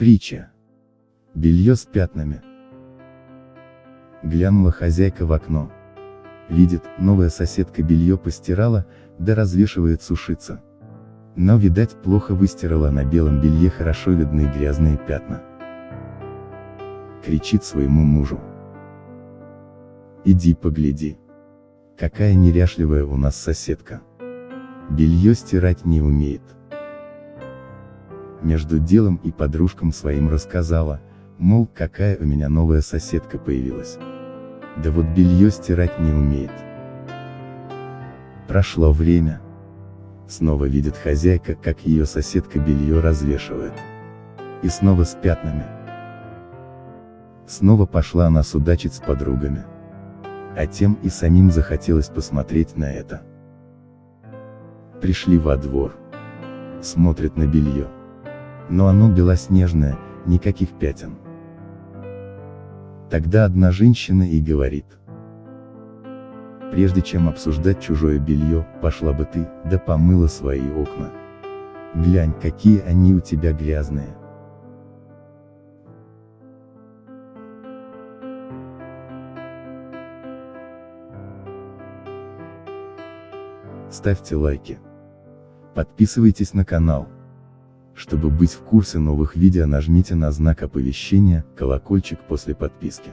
Притча. Белье с пятнами. Глянула хозяйка в окно. Видит, новая соседка белье постирала, да развешивает сушиться. Но, видать, плохо выстирала на белом белье хорошо видны грязные пятна. Кричит своему мужу. Иди погляди. Какая неряшливая у нас соседка. Белье стирать не умеет. Между делом и подружкам своим рассказала, мол, какая у меня новая соседка появилась. Да вот белье стирать не умеет. Прошло время. Снова видит хозяйка, как ее соседка белье развешивает. И снова с пятнами. Снова пошла она судачить с подругами. А тем и самим захотелось посмотреть на это. Пришли во двор. Смотрят на белье. Но оно белоснежное, никаких пятен. Тогда одна женщина и говорит. Прежде чем обсуждать чужое белье, пошла бы ты, да помыла свои окна. Глянь, какие они у тебя грязные. Ставьте лайки. Подписывайтесь на канал. Чтобы быть в курсе новых видео нажмите на знак оповещения, колокольчик после подписки.